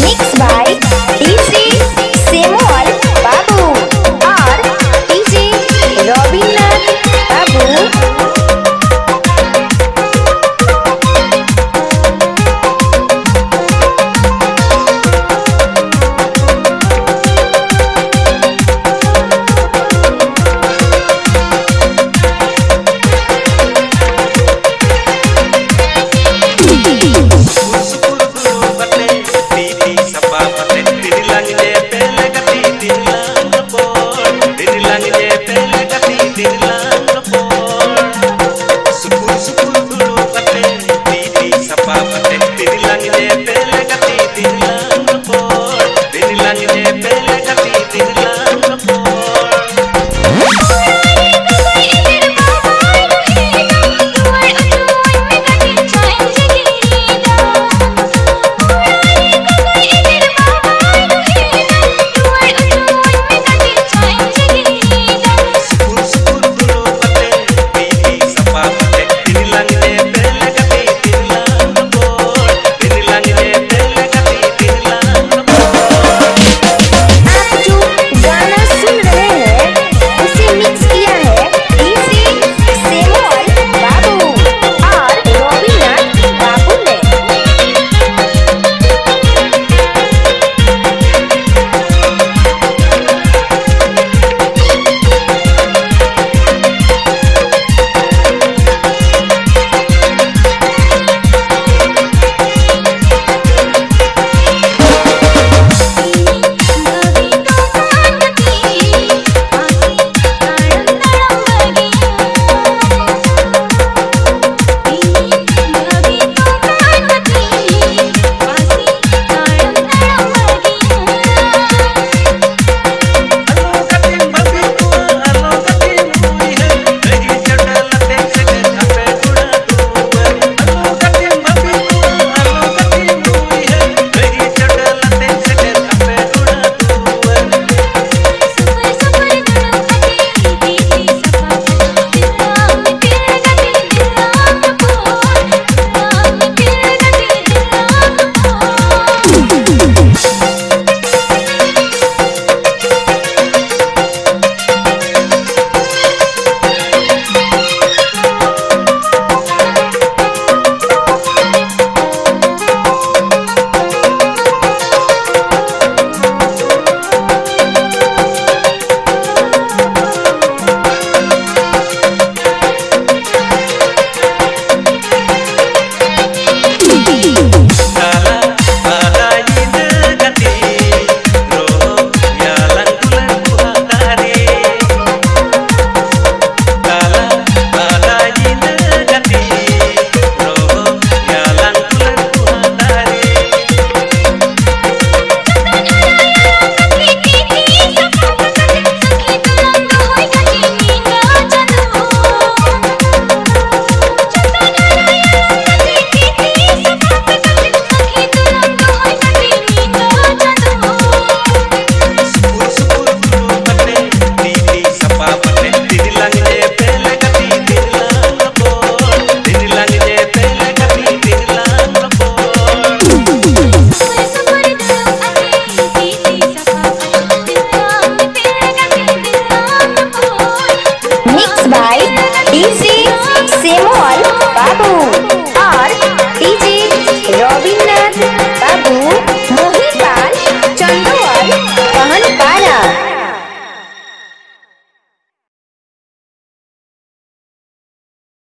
Mixed by